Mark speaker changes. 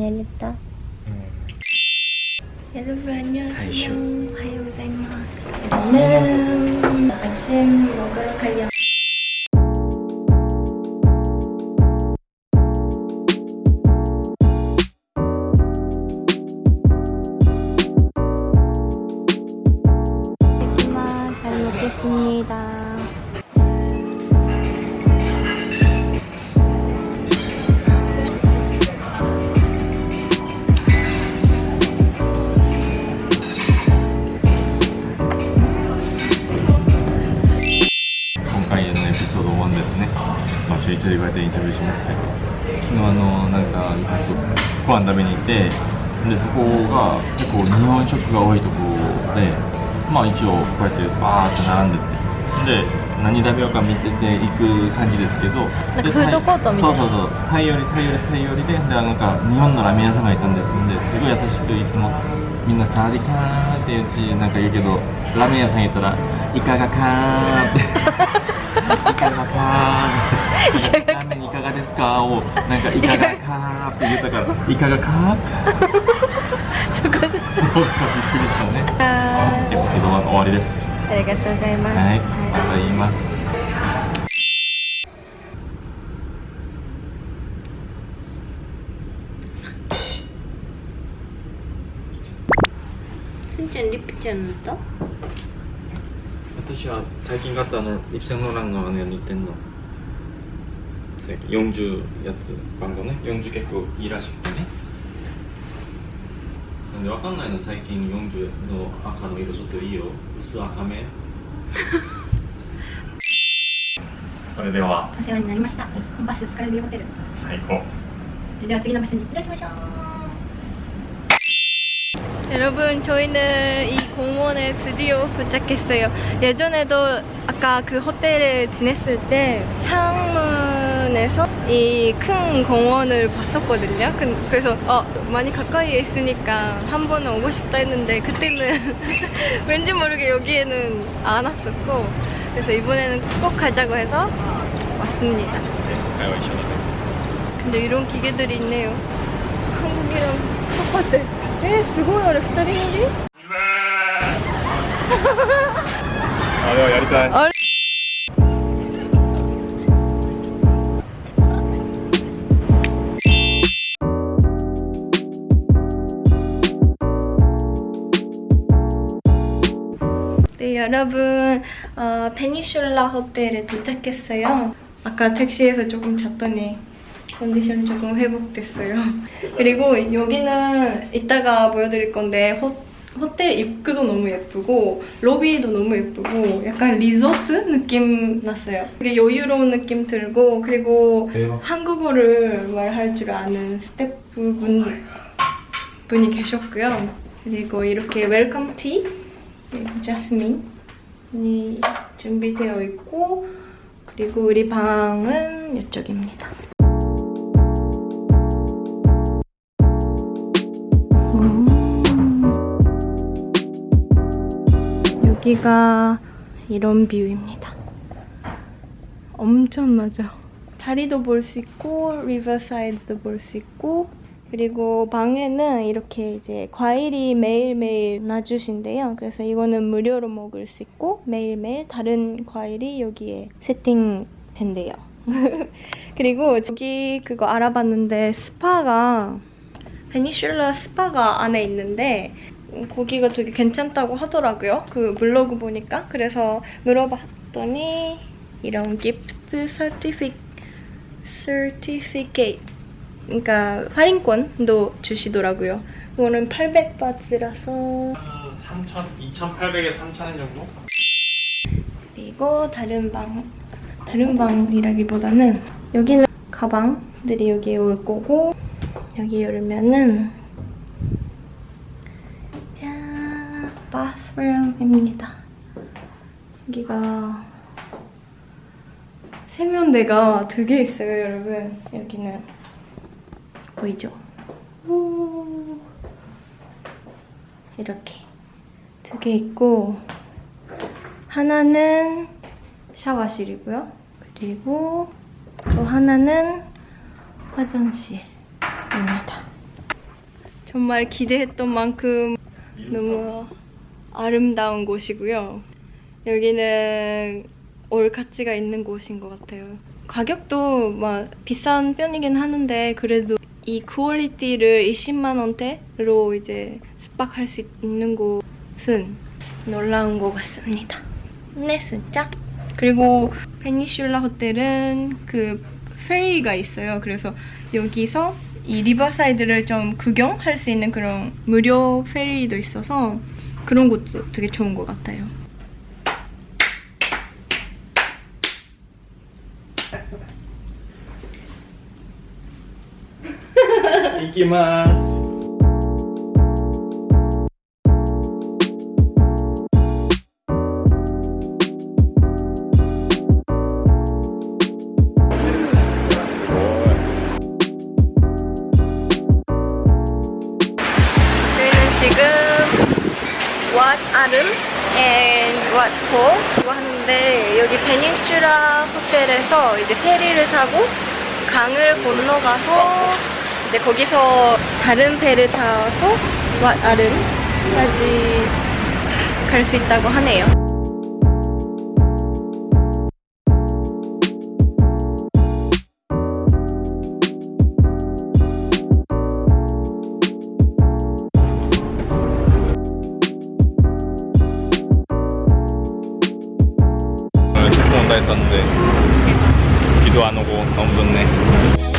Speaker 1: 내릴까? 내렸다. 여러분 안녕하세요. 하요 고자이마스. 오늘은 아침 먹으러 가려. 잘 먹겠습니다.
Speaker 2: インタビューしますけど昨日あのなんかご飯食べに行ってでそこが結構日本食が多いところでまあ一応こうやってバーって並んでて。で何食べようか見てて行く感じですけど。
Speaker 1: なんか
Speaker 2: で
Speaker 1: フードコートみたいな。
Speaker 2: そうそうそう。タイよりタイよりタイよりで。でなんか日本のラーメン屋さんがいたんですんですごい優しくいつもみんなサワディカーって言うしなんか言うけどラーメン屋さん行ったらイカがカー って。イカがカーって。ラーがですか?」をなんか「いかがか?」って言ったから「いかがか?」
Speaker 1: そこで。
Speaker 2: そうかびっくりしたね。エピソードは終わりです。
Speaker 1: ありがとうございます、
Speaker 2: はい、また言います、
Speaker 1: リプちゃん塗っ
Speaker 2: 私は最近買ったあのリプちゃんのランのあのや塗ってんの。最近40やつ番号ね。40結構いいらしくてね。なんでわかんないの最近40の赤の色ちょっといいよ。薄赤め。それでは。
Speaker 3: お世話になりました。コンパススカイビューホテル。
Speaker 2: 最高。
Speaker 3: では次の場所に移動しましょう。
Speaker 1: 여러분 저희는 이 공원에 드디어 도착했어요. 예전에도 아까 그 호텔에 지냈을 때 창문에서 이 큰 공원을 봤었거든요. 그래서 어, 많이 가까이에 있으니까 한 번은 오고 싶다 했는데 그때는 왠지 모르게 여기에는 안 왔었고 그래서 이번에는 꼭 가자고 해서 왔습니다. 근데 이런 기계들이 있네요. 한국이랑 똑같아. 에, すごいあれ2人乗り
Speaker 2: あれはやりたい
Speaker 1: あれ네, 여러분, 어, 페니슐라 호텔에 도착했어요. 아까 택시에서 조금 잤더니 컨디션 조금 회복됐어요. 그리고 여기는 이따가 보여드릴 건데 호, 호텔 입구도 너무 예쁘고 로비도 너무 예쁘고 약간 리조트 느낌 났어요. 되게 여유로운 느낌 들고 그리고
Speaker 2: 대박.
Speaker 1: 한국어를 말할 줄 아는 스태프분 분이 계셨고요. 그리고 이렇게 welcome tea 그리고 자스민이 준비되어 있고 그리고 우리 방은 이쪽입니다. 여기가 이런 view입니다. 엄청 낮아. 다리도 볼 수 있고 riverside도 볼 수 있고 그리고 방에는 이렇게 이제 과일이 매일매일 놔주신대요. 그래서 이거는 무료로 먹을 수 있고 매일매일 다른 과일이 여기에 세팅된대요. 그리고 저기 그거 알아봤는데 스파가 페닌슐라 스파가 안에 있는데 음, 거기가 되게 괜찮다고 하더라고요. 그 블로그 보니까 그래서 물어봤더니 이런 gift certifi certificate 그러니까 할인권도 주시더라고요. 이거는 800바트라서
Speaker 2: 3천 2,800에 3,000엔 정도?
Speaker 1: 그리고 다른 방 다른 방이라기보다는 여기는 가방들이 여기에 올 거고 여기 열면은 바스룸입니다. 여기가 세면대가 두 개 있어요, 여러분. 여기는 보이죠? 오. 이렇게 두 개 있고 하나는 샤워실이고요. 그리고 또 하나는 화장실입니다. 정말 기대했던 만큼 너무 아름다운 곳이고요. 여기는 올 가치가 있는 곳인 것 같아요. 가격도 막 비싼 편이긴 하는데 그래도 이 퀄리티를 20만 원대로 이제 숙박할 수 있는 곳은 놀라운 것 같습니다. 네, 진짜. 그리고 페닌슐라 호텔은 그 페리가 있어요. 그래서 여기서 이 riverside를 좀 구경할 수 있는 그런 무료 페리도 있어서 그런 것도 되게 좋은 것 같아요. 저희는 왓 아름 and 왓포 이거 하는데 여기 베닝슈라 호텔에서 이제 페리를 타고 강을 건너가서 이제 거기서 다른 배를 타서 왓 아름까지 갈 수 있다고 하네요.
Speaker 2: 했었는데 비도 안 오고 너무 좋네